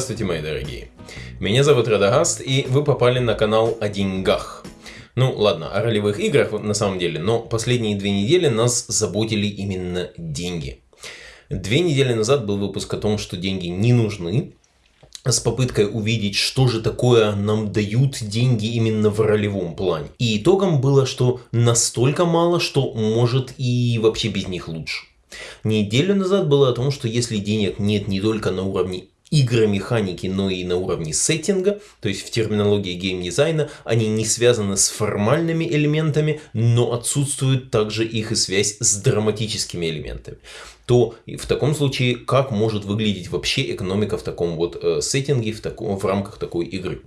Здравствуйте, мои дорогие. Меня зовут Радагаст, и вы попали на канал о деньгах. Ну, ладно, о ролевых играх на самом деле, но последние две недели нас заботили именно деньги. Две недели назад был выпуск о том, что деньги не нужны, с попыткой увидеть, что же такое нам дают деньги именно в ролевом плане. И итогом было, что настолько мало, что может и вообще без них лучше. Неделю назад было о том, что если денег нет не только на уровне игромеханики, но и на уровне сеттинга, то есть в терминологии геймдизайна, они не связаны с формальными элементами, но отсутствует также их и связь с драматическими элементами. То в таком случае, как может выглядеть вообще экономика в таком вот э, сеттинге, в, таком, в рамках такой игры?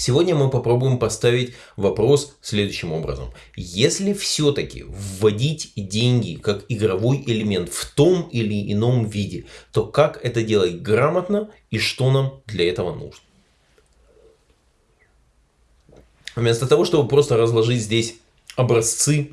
Сегодня мы попробуем поставить вопрос следующим образом. Если все-таки вводить деньги как игровой элемент в том или ином виде, то как это делать грамотно и что нам для этого нужно? Вместо того, чтобы просто разложить здесь образцы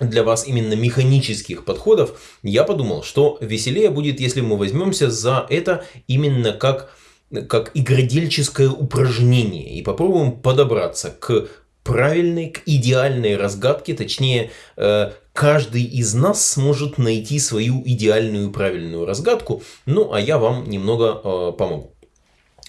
для вас именно механических подходов, я подумал, что веселее будет, если мы возьмемся за это именно как как игродельческое упражнение. И попробуем подобраться к правильной, к идеальной разгадке, точнее, э, каждый из нас сможет найти свою идеальную правильную разгадку, ну а я вам немного э, помогу.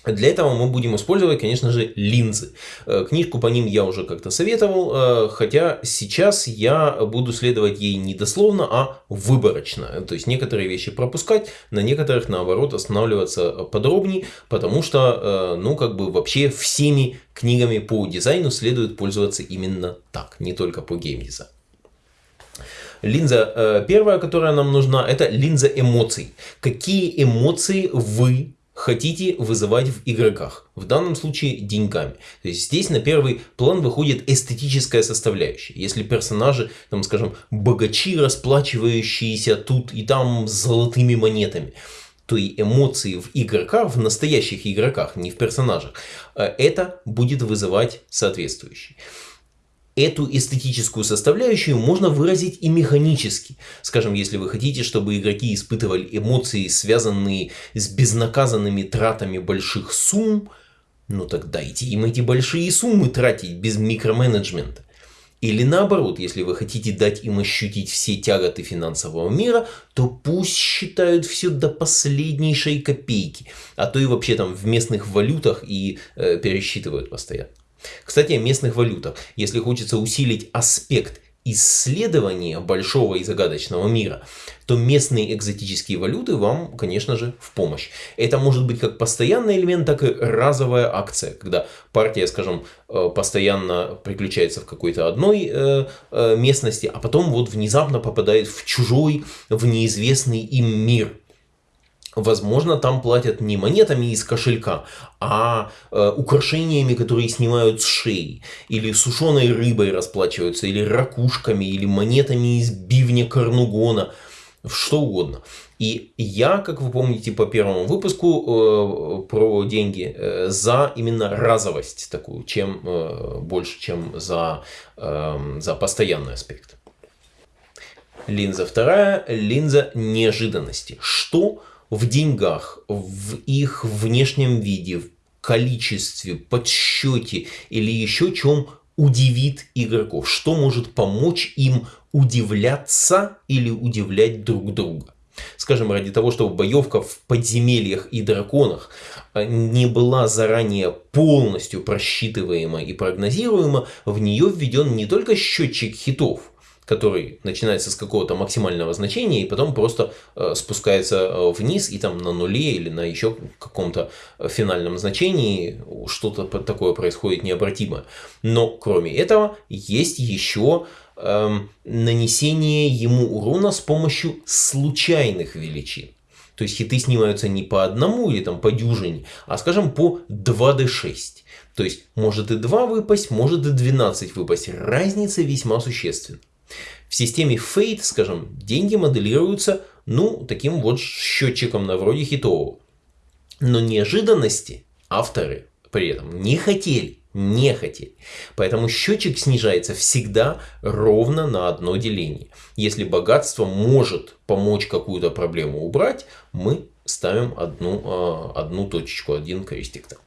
Для этого мы будем использовать, конечно же, линзы. Э, книжку по ним я уже как-то советовал, э, хотя сейчас я буду следовать ей не дословно, а выборочно. То есть некоторые вещи пропускать, на некоторых, наоборот, останавливаться подробнее, потому что, э, ну, как бы вообще всеми книгами по дизайну следует пользоваться именно так, не только по геймдизайну. Линза первая, которая нам нужна, это линза эмоций. Какие эмоции вы хотите вызывать в игроках. В данном случае деньгами. То есть здесь на первый план выходит эстетическая составляющая. Если персонажи, там, скажем, богачи, расплачивающиеся тут и там золотыми монетами, то и эмоции в игроках, в настоящих игроках, не в персонажах, э, это будет вызывать соответствующий эту эстетическую составляющую можно выразить и механически. Скажем, если вы хотите, чтобы игроки испытывали эмоции, связанные с безнаказанными тратами больших сумм, ну так дайте им эти большие суммы тратить без микроменеджмента. Или наоборот, если вы хотите дать им ощутить все тяготы финансового мира, то пусть считают все до последнейшей копейки, а то и вообще там в местных валютах и э, пересчитывают постоянно. Кстати, о местных валютах. Если хочется усилить аспект исследования большого и загадочного мира, то местные экзотические валюты вам, конечно же, в помощь. Это может быть как постоянный элемент, так и разовая акция, когда партия, скажем, э, постоянно приключается в какой-то одной э, э, местности, а потом вот внезапно попадает в чужой, в неизвестный им мир – Возможно, там платят не монетами из кошелька, а э, украшениями, которые снимают с шеи. Или сушеной рыбой расплачиваются, или ракушками, или монетами из бивня Карнугона. Что угодно. И я, как вы помните по первому выпуску э, про деньги, э, за именно разовость такую, чем э, больше, чем за, э, за постоянный аспект. Линза вторая, линза неожиданности. Что в деньгах, в их внешнем виде, в количестве, подсчете или еще чем удивит игроков, что может помочь им удивляться или удивлять друг друга. Скажем, ради того, чтобы боевка в подземельях и драконах а, не была заранее полностью просчитываема и прогнозируема, в нее введен не только счетчик хитов, который начинается с какого-то максимального значения и потом просто э, спускается э, вниз и там на нуле или на еще каком-то э, финальном значении что-то такое происходит необратимое. Но кроме этого есть еще эм, нанесение ему урона с помощью случайных величин. То есть хиты снимаются не по одному или там по дюжине, а скажем по 2d6. То есть может и 2 выпасть, может и 12 выпасть. Разница весьма существенна. В системе Fate, скажем, деньги моделируются, ну, таким вот счетчиком на вроде хитового. Но неожиданности авторы при этом не хотели. не хотели. Поэтому счетчик снижается всегда ровно на одно деление. Если богатство может помочь какую-то проблему убрать, мы ставим одну, а, одну точечку, один крестик там.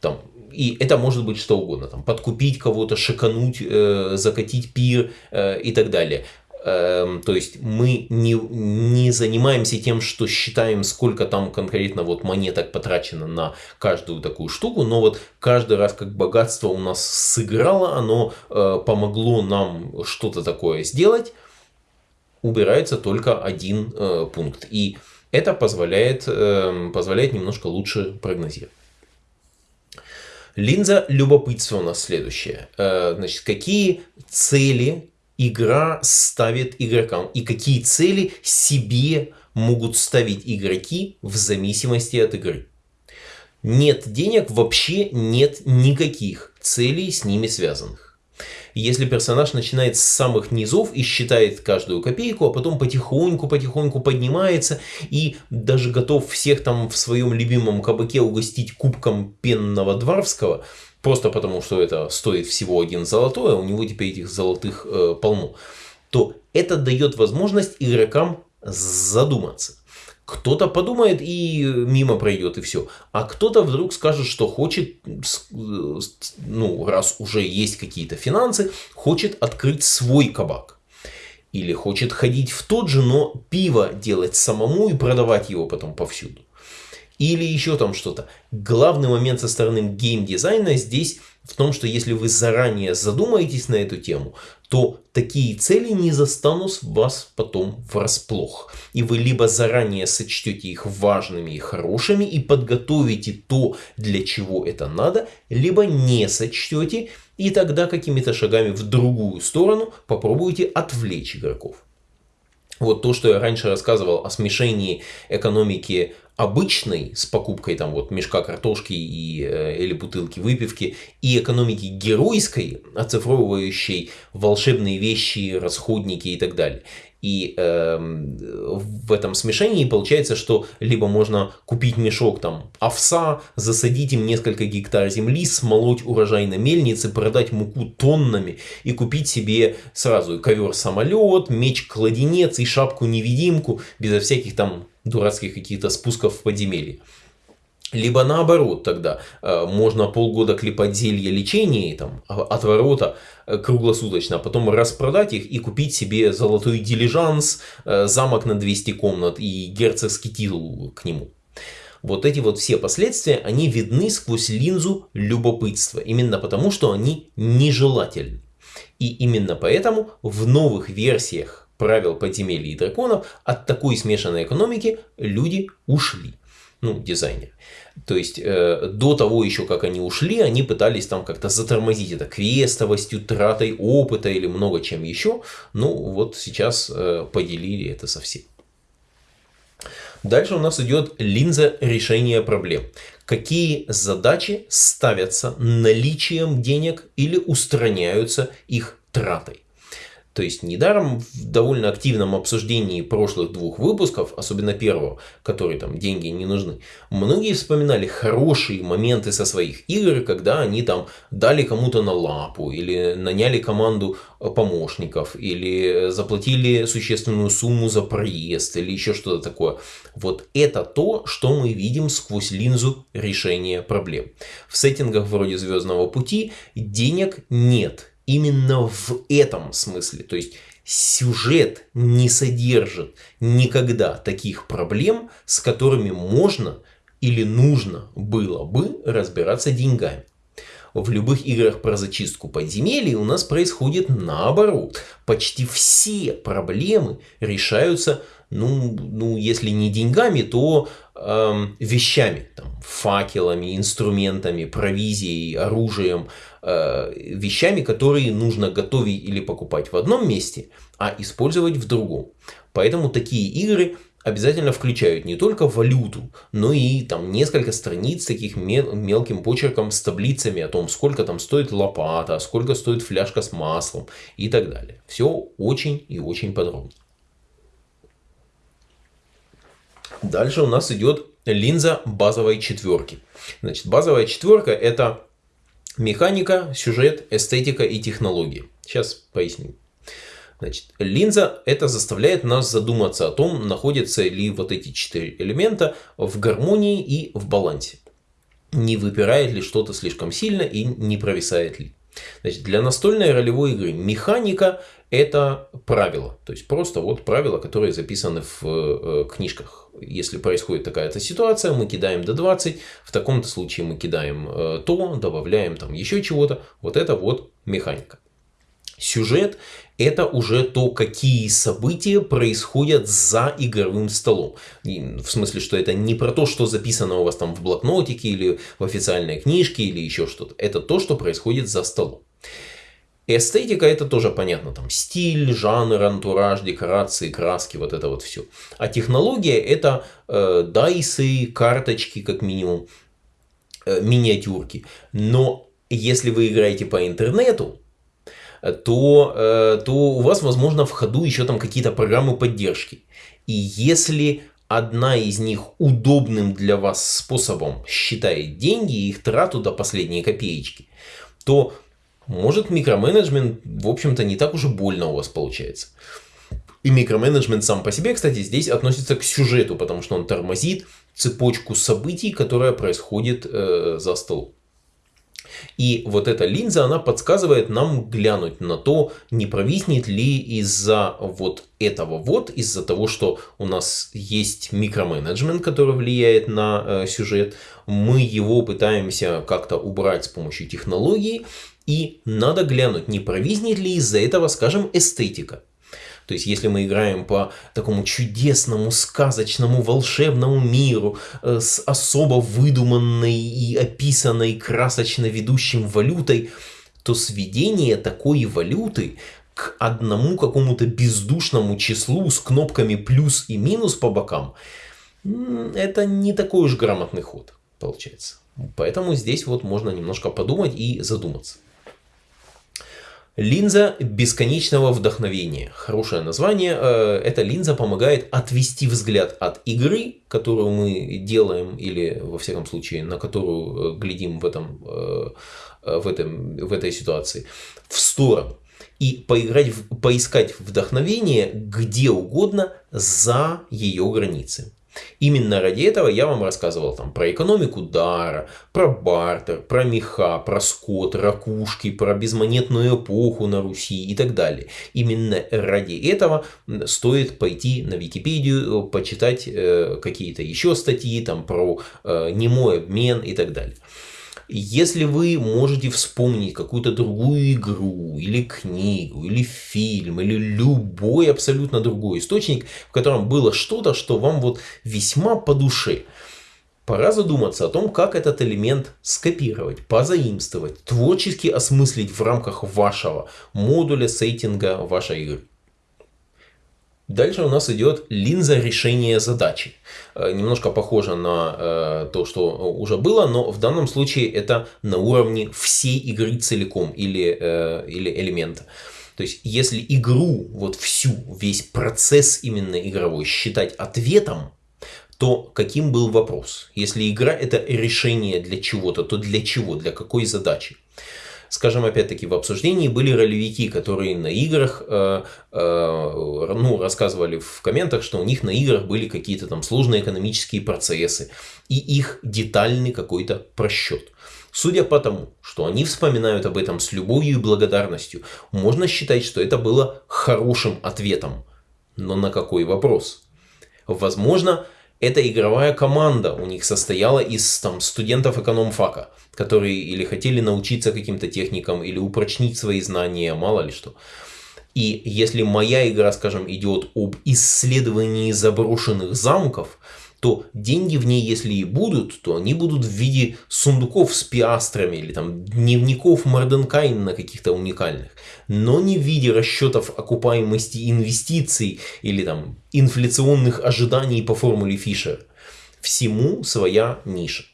Там, и это может быть что угодно. Там, подкупить кого-то, шикануть, э, закатить пир э, и так далее. Эм, то есть мы не, не занимаемся тем, что считаем, сколько там конкретно вот монеток потрачено на каждую такую штуку, но вот каждый раз, как богатство у нас сыграло, оно э, помогло нам что-то такое сделать, убирается только один э, пункт. И это позволяет, э, позволяет немножко лучше прогнозировать. Линза любопытства у нас следующая. Э, значит, какие цели игра ставит игрокам и какие цели себе могут ставить игроки в зависимости от игры. Нет денег, вообще нет никаких целей с ними связанных. Если персонаж начинает с самых низов и считает каждую копейку, а потом потихоньку-потихоньку поднимается и даже готов всех там в своем любимом кабаке угостить кубком пенного дворфского, просто потому что это стоит всего один золотой, а у него теперь этих золотых э, полно, то это дает возможность игрокам задуматься. Кто-то подумает и мимо пройдет и все. А кто-то вдруг скажет, что хочет, ну, раз уже есть какие-то финансы, хочет открыть свой кабак. Или хочет ходить в тот же, но пиво делать самому и продавать его потом повсюду. Или еще там что-то. Главный момент со стороны геймдизайна здесь в том, что если вы заранее задумаетесь на эту тему, то такие цели не застанут вас потом врасплох. И вы либо заранее сочтете их важными и хорошими и подготовите то, для чего это надо, либо не сочтете и тогда какими-то шагами в другую сторону попробуйте отвлечь игроков. Вот то, что я раньше рассказывал о смешении экономики обычной с покупкой там вот мешка картошки и, э, или бутылки выпивки и экономики геройской, оцифровывающей волшебные вещи, расходники и так далее. И э, в этом смешении получается, что либо можно купить мешок там овса, засадить им несколько гектар земли, смолоть урожай на мельнице, продать муку тоннами и купить себе сразу ковер-самолет, меч-кладенец и шапку-невидимку безо всяких там дурацких каких-то спусков в подземелье. Либо наоборот тогда, э, можно полгода клепать зелье лечения там, а, от ворота э, круглосуточно, а потом распродать их и купить себе золотой дилижанс, э, замок на 200 комнат и герцогский титул к нему. Вот эти вот все последствия, они видны сквозь линзу любопытства, именно потому, что они нежелательны. И именно поэтому в новых версиях правил подземелья и драконов от такой смешанной экономики люди ушли ну, дизайнер. То есть э, до того еще, как они ушли, они пытались там как-то затормозить это квестовостью, тратой опыта или много чем еще. Ну вот сейчас э, поделили это совсем. Дальше у нас идет линза решения проблем. Какие задачи ставятся наличием денег или устраняются их тратой. То есть недаром в довольно активном обсуждении прошлых двух выпусков, особенно первого, который там деньги не нужны, многие вспоминали хорошие моменты со своих игр, когда они там дали кому-то на лапу, или наняли команду э, помощников, или заплатили существенную сумму за проезд, или еще что-то такое. Вот это то, что мы видим сквозь линзу решения проблем. В сеттингах вроде Звездного пути денег нет именно в этом смысле. То есть сюжет не содержит никогда таких проблем, с которыми можно или нужно было бы разбираться деньгами. В любых играх про зачистку подземелий у нас происходит наоборот. Почти все проблемы решаются, ну, ну если не деньгами, то э, вещами. Там, факелами, инструментами, провизией, оружием, Э, вещами, которые нужно готовить или покупать в одном месте, а использовать в другом. Поэтому такие игры обязательно включают не только валюту, но и там несколько страниц таких мел мелким почерком с таблицами о том, сколько там стоит лопата, сколько стоит фляжка с маслом и так далее. Все очень и очень подробно. Дальше у нас идет линза базовой четверки. Значит, базовая четверка это Механика, сюжет, эстетика и технологии. Сейчас поясню. Значит, линза это заставляет нас задуматься о том, находятся ли вот эти четыре элемента в гармонии и в балансе. Не выпирает ли что-то слишком сильно и не провисает ли. Значит, для настольной ролевой игры механика это правило. То есть просто вот правила, которые записаны в э, книжках. Если происходит такая-то ситуация, мы кидаем до 20, в таком-то случае мы кидаем э, то, добавляем там еще чего-то. Вот это вот механика. Сюжет это уже то, какие события происходят за игровым столом. в смысле, что это не про то, что записано у вас там в блокнотике или в официальной книжке или еще что-то. Это то, что происходит за столом. Эстетика это тоже понятно, там стиль, жанр, антураж, декорации, краски, вот это вот все. А технология это э, дайсы, карточки как минимум, э, миниатюрки. Но если вы играете по интернету, то, э, то у вас, возможно, в ходу еще там какие-то программы поддержки. И если одна из них удобным для вас способом считает деньги и их трату до последней копеечки, то может микроменеджмент, в общем-то, не так уж и больно у вас получается. И микроменеджмент сам по себе, кстати, здесь относится к сюжету, потому что он тормозит цепочку событий, которая происходит э, за столом. И вот эта линза, она подсказывает нам глянуть на то, не провиснет ли из-за вот этого вот, из-за того, что у нас есть микроменеджмент, который влияет на э, сюжет, мы его пытаемся как-то убрать с помощью технологии, и надо глянуть, не провиснет ли из-за этого, скажем, эстетика. То есть, если мы играем по такому чудесному, сказочному, волшебному миру э, с особо выдуманной и описанной красочно ведущим валютой, то сведение такой валюты к одному какому-то бездушному числу с кнопками плюс и минус по бокам, это не такой уж грамотный ход получается. Поэтому здесь вот можно немножко подумать и задуматься. Линза бесконечного вдохновения. Хорошее название. Э, эта линза помогает отвести взгляд от игры, которую мы делаем, или во всяком случае, на которую э, глядим в, этом, э, в, этом, в этой ситуации, в сторону. И поиграть, поискать вдохновение где угодно за ее границы. Именно ради этого я вам рассказывал там про экономику дара, про бартер, про меха, про скот, ракушки, про безмонетную эпоху на Руси и так далее. Именно ради этого стоит пойти на Википедию, почитать э, какие-то еще статьи там про э, немой обмен и так далее. Если вы можете вспомнить какую-то другую игру, или книгу, или фильм, или любой абсолютно другой источник, в котором было что-то, что вам вот весьма по душе, пора задуматься о том, как этот элемент скопировать, позаимствовать, творчески осмыслить в рамках вашего модуля сеттинга вашей игры. Дальше у нас идет линза решения задачи. Э, немножко похоже на э, то, что уже было, но в данном случае это на уровне всей игры целиком или, э, или элемента. То есть, если игру, вот всю, весь процесс именно игровой считать ответом, то каким был вопрос? Если игра это решение для чего-то, то для чего, для какой задачи? Скажем, опять-таки, в обсуждении были ролевики, которые на играх, э, э, ну, рассказывали в комментах, что у них на играх были какие-то там сложные экономические процессы и их детальный какой-то просчет. Судя по тому, что они вспоминают об этом с любовью и благодарностью, можно считать, что это было хорошим ответом. Но на какой вопрос? Возможно, эта игровая команда у них состояла из там, студентов экономфака, которые или хотели научиться каким-то техникам, или упрочнить свои знания, мало ли что. И если моя игра, скажем, идет об исследовании заброшенных замков, то деньги в ней, если и будут, то они будут в виде сундуков с пиастрами или там дневников Морденкайна каких-то уникальных, но не в виде расчетов окупаемости инвестиций или там инфляционных ожиданий по формуле Фишера. Всему своя ниша.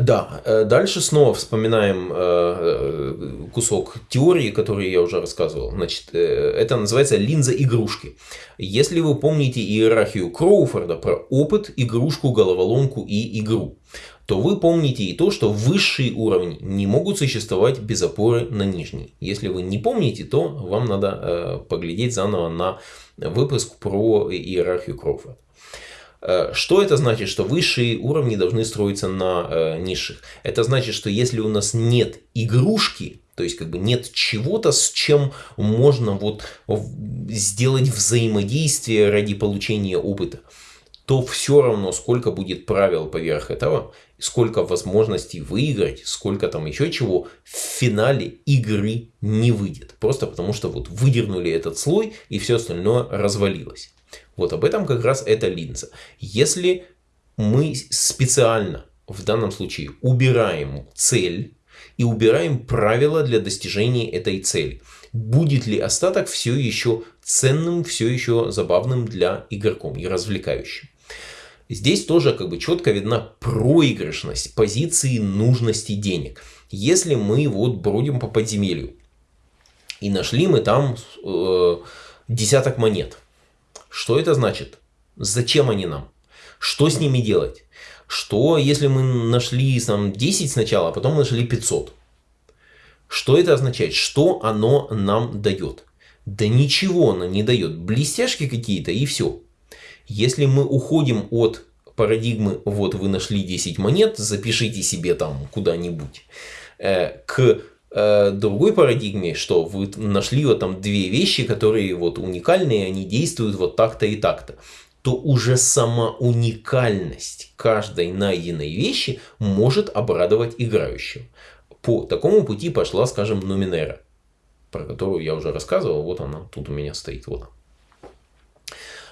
Да, э, дальше снова вспоминаем э, кусок теории, который я уже рассказывал. Значит, это называется линза игрушки. Если вы помните иерархию Кроуфорда про опыт, игрушку, головоломку и игру, то вы помните и то, что высшие уровни не могут существовать без опоры на нижние. Если вы не помните, то вам надо поглядеть заново на выпуск про иерархию Кроуфорда. Э, что это значит, что высшие уровни должны строиться на э, низших? Это значит, что если у нас нет игрушки, то есть как бы нет чего-то, с чем можно вот сделать взаимодействие ради получения опыта, то все равно сколько будет правил поверх этого, сколько возможностей выиграть, сколько там еще чего, в финале игры не выйдет. Просто потому что вот выдернули этот слой и все остальное развалилось. Вот об этом как раз эта линза. Если мы специально в данном случае убираем цель и убираем правила для достижения этой цели, будет ли остаток все еще ценным, все еще забавным для игроком и развлекающим? Здесь тоже как бы четко видна проигрышность позиции нужности денег. Если мы вот бродим по подземелью и нашли мы там э, десяток монет, что это значит? Зачем они нам? Что с ними делать? Что, если мы нашли там, 10 сначала, а потом нашли 500? Что это означает? Что оно нам дает? Да ничего оно не дает. Блестяшки какие-то и все. Если мы уходим от парадигмы, вот вы нашли 10 монет, запишите себе там куда-нибудь, э, к другой парадигме, что вы нашли вот там две вещи, которые вот уникальные, они действуют вот так-то и так-то, то уже сама уникальность каждой найденной вещи может обрадовать играющего. По такому пути пошла, скажем, Нуминера, про которую я уже рассказывал, вот она тут у меня стоит, вот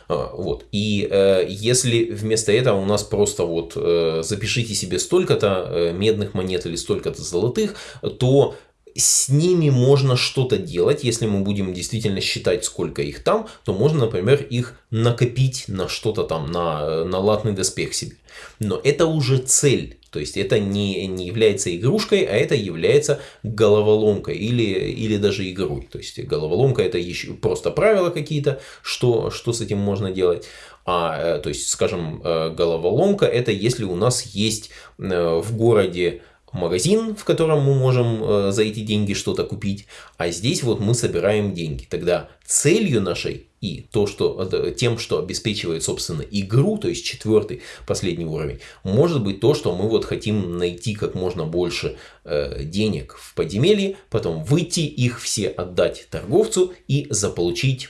а, вот. И э, если вместо этого у нас просто вот э, запишите себе столько-то э, медных монет или столько-то золотых, то с ними можно что-то делать. Если мы будем действительно считать, сколько их там, то можно, например, их накопить на что-то там, на, на латный доспех себе. Но это уже цель. То есть это не, не является игрушкой, а это является головоломкой или, или даже игрой. То есть головоломка это еще просто правила какие-то, что, что с этим можно делать. А, э, то есть, скажем, э, головоломка это если у нас есть э, в городе магазин, в котором мы можем э, за эти деньги что-то купить, а здесь вот мы собираем деньги. Тогда целью нашей и то, что, э, тем, что обеспечивает, собственно, игру, то есть четвертый, последний уровень, может быть то, что мы вот хотим найти как можно больше э, денег в подземелье, потом выйти, их все отдать торговцу и заполучить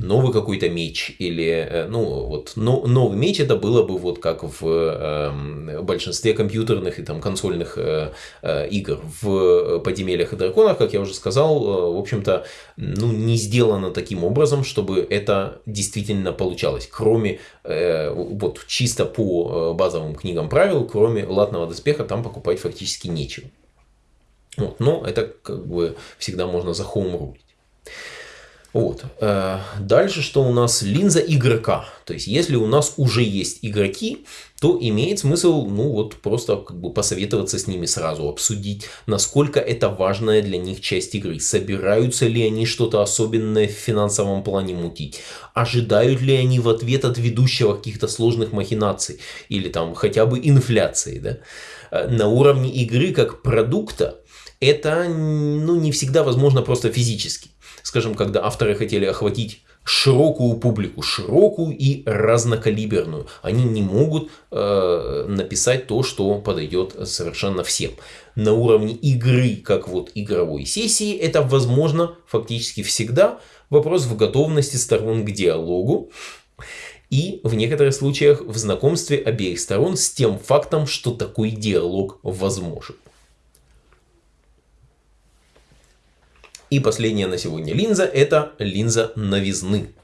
новый какой-то меч или э, ну вот но, новый меч это было бы вот как в э, большинстве компьютерных и там консольных э, э, игр. В подземельях и драконах как я уже сказал э, в общем-то ну не сделано таким образом чтобы это действительно получалось. Кроме э, вот чисто по э, базовым книгам правил кроме латного доспеха там покупать фактически нечего. Вот, но это как бы всегда можно за хоум вот. Э, дальше что у нас? Линза игрока. То есть, если у нас уже есть игроки, то имеет смысл, ну вот, просто как бы посоветоваться с ними сразу, обсудить, насколько это важная для них часть игры. Собираются ли они что-то особенное в финансовом плане мутить? Ожидают ли они в ответ от ведущего каких-то сложных махинаций? Или там хотя бы инфляции, да? Э, на уровне игры как продукта это ну, не всегда возможно просто физически скажем, когда авторы хотели охватить широкую публику, широкую и разнокалиберную. Они не могут э, написать то, что подойдет совершенно всем. На уровне игры, как вот игровой сессии, это возможно фактически всегда. Вопрос в готовности сторон к диалогу. И в некоторых случаях в знакомстве обеих сторон с тем фактом, что такой диалог возможен. И последняя на сегодня линза – это линза новизны.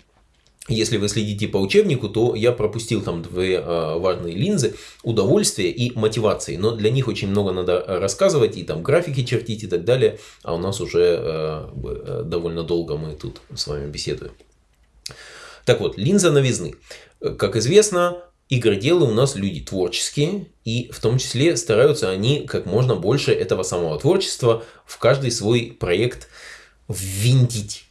Если вы следите по учебнику, то я пропустил там две э, важные линзы – удовольствие и мотивации. Но для них очень много надо рассказывать, и там графики чертить и так далее. А у нас уже э, э довольно долго мы тут с вами беседуем. Так вот, линза новизны. Как известно, игроделы у нас люди творческие, и в том числе стараются они как можно больше этого самого творчества в каждый свой проект ввинтить.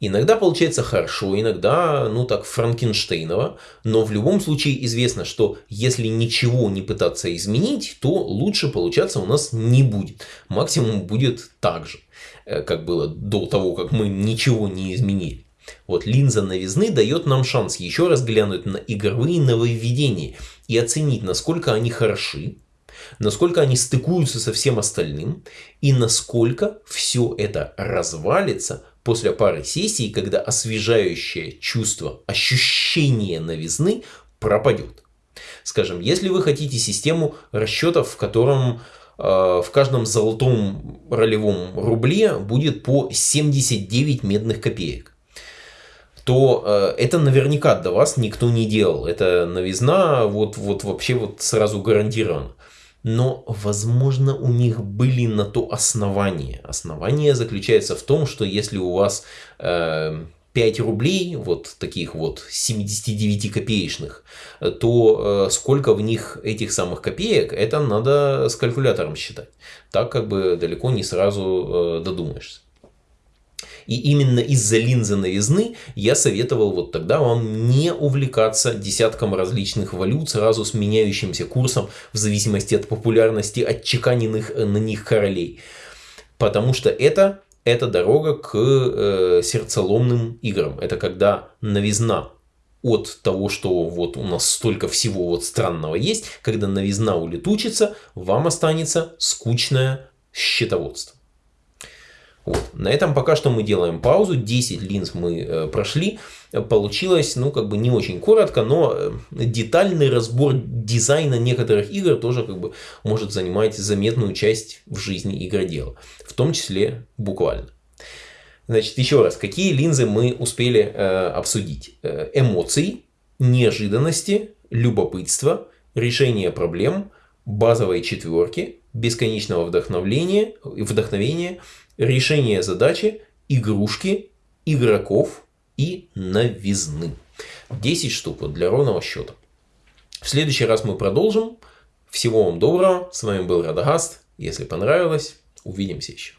Иногда получается хорошо, иногда, ну так, Франкенштейново, но в любом случае известно, что если ничего не пытаться изменить, то лучше получаться у нас не будет. Максимум будет так же, э, как было до того, как мы ничего не изменили. Вот линза новизны дает нам шанс еще раз глянуть на игровые нововведения и оценить, насколько они хороши, насколько они стыкуются со всем остальным и насколько все это развалится после пары сессий, когда освежающее чувство, ощущение новизны пропадет. Скажем, если вы хотите систему расчетов, в котором э, в каждом золотом ролевом рубле будет по 79 медных копеек, то э, это наверняка до вас никто не делал. Это новизна вот, вот вообще вот сразу гарантирована но, возможно, у них были на то основания. Основание заключается в том, что если у вас э, 5 рублей, вот таких вот 79 копеечных, то э, сколько в них этих самых копеек, это надо с калькулятором считать. Так как бы далеко не сразу э, додумаешься. И именно из-за линзы новизны я советовал вот тогда вам не увлекаться десятком различных валют сразу с меняющимся курсом в зависимости от популярности отчеканенных э, на них королей. Потому что это, это дорога к э, сердцеломным играм. Это когда новизна от того, что вот у нас столько всего вот странного есть, когда новизна улетучится, вам останется скучное счетоводство. Вот. На этом пока что мы делаем паузу. 10 линз мы э, прошли. Получилось, ну, как бы не очень коротко, но э, детальный разбор дизайна некоторых игр тоже как бы может занимать заметную часть в жизни игродела. В том числе буквально. Значит, еще раз, какие линзы мы успели э, обсудить? Э, эмоции, неожиданности, любопытство, решение проблем, базовой четверки, бесконечного вдохновения, вдохновения решение задачи, игрушки, игроков и новизны. 10 штук вот для ровного счета. В следующий раз мы продолжим. Всего вам доброго. С вами был Радагаст. Если понравилось, увидимся еще.